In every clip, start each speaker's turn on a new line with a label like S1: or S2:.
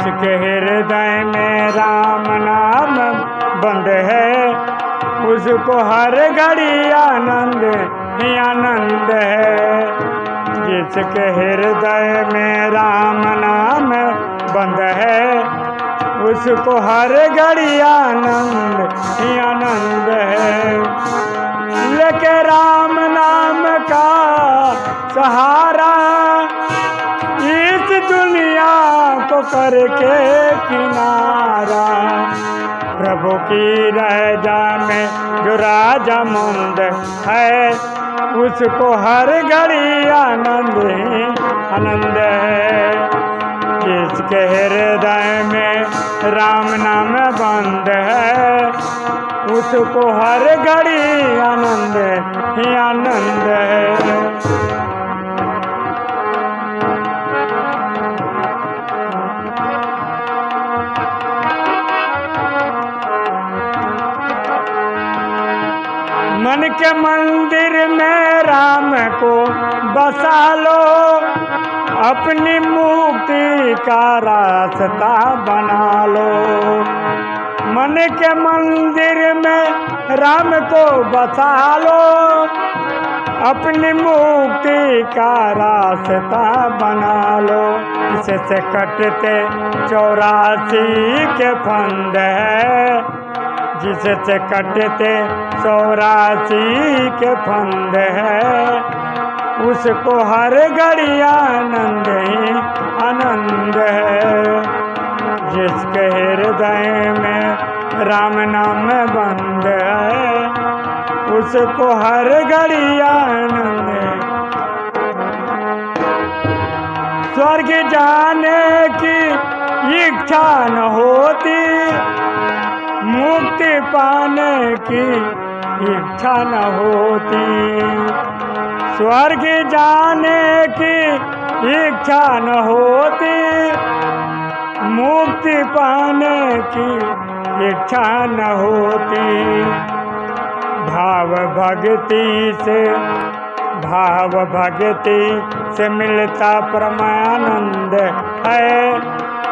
S1: जिसके हृदय में राम नाम बंद है। उसको हर घड़ी आनंद ही आनंद है। जिसके हृदय में राम नाम बंद है, उसको हर घड़ी आनंद ही आनंद है। लेके राम नाम का सहारा करके किनारा। प्रभु की राजा में जो राजा मंद है, उसको हर घड़ी आनंद ही आनंद है। जिसके हृदय में राम नाम बंद है, उसको हर घड़ी आनंद ही आनंद है। मन के मंदिर में राम को बसा लो। अपनी मुक्ति का रास्ता बना लो। मन के मंदिर में राम को बसा लो। अपनी मुक्ति का रास्ता बना लो। इससे कटते चौरासी के फंद। है जिससे कटते चौरासी के फंद है, उसको हर घड़ी आनंद ही आनंद है। जिसके हृदय में राम नाम बंद है, उसको हर घड़ी आनंद स्वर्ग जाने की इच्छा न होती पाने की इच्छा न होती। स्वर्ग जाने की इच्छा न होती। मुक्ति पाने की इच्छा न होती। भाव भक्ति से, भाव भक्ति से मिलता परमानंद है।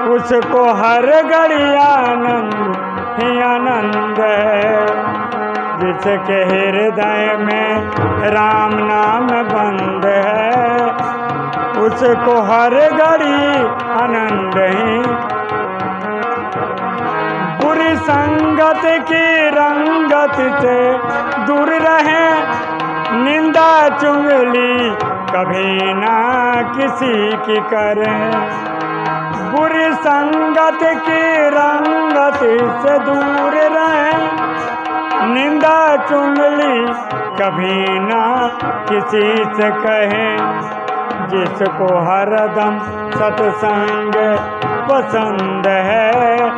S1: उसको हर घड़ी आनंद आनंद जिसके हृदय में राम नाम बंद है, उसको हर घड़ी आनंद ही। बुरी संगत की रंगत से दूर रहे, निंदा चुंगली कभी ना किसी की करें। संगत की रंगत से दूर रहे। निंदा चुंगली कभी ना किसी से कहे। जिसको हरदम सत्संग पसंद है,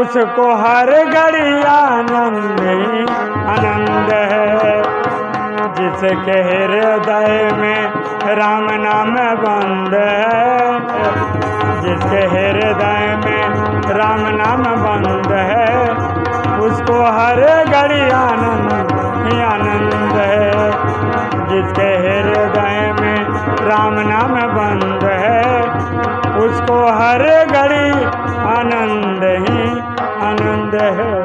S1: उसको हर घड़ी आनंद ही आनंद है। जिसके हृदय में राम नाम बंद है जिसके हृदय में राम नाम बंद है, उसको हर घड़ी आनंद ही आनंद है। जिसके हृदय में राम नाम बंद है, उसको हर घड़ी आनंद ही आनंद है।